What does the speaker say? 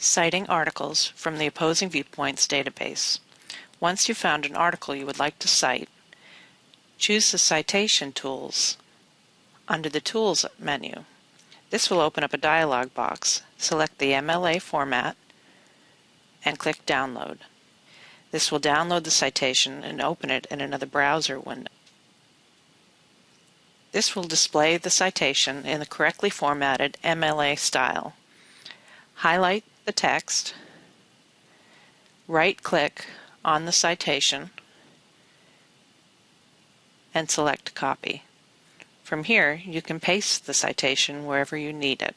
Citing articles from the Opposing Viewpoints database. Once you've found an article you would like to cite, choose the Citation Tools under the Tools menu. This will open up a dialog box. Select the MLA format and click Download. This will download the citation and open it in another browser window. This will display the citation in the correctly formatted MLA style. Highlight the text, right-click on the citation, and select Copy. From here, you can paste the citation wherever you need it.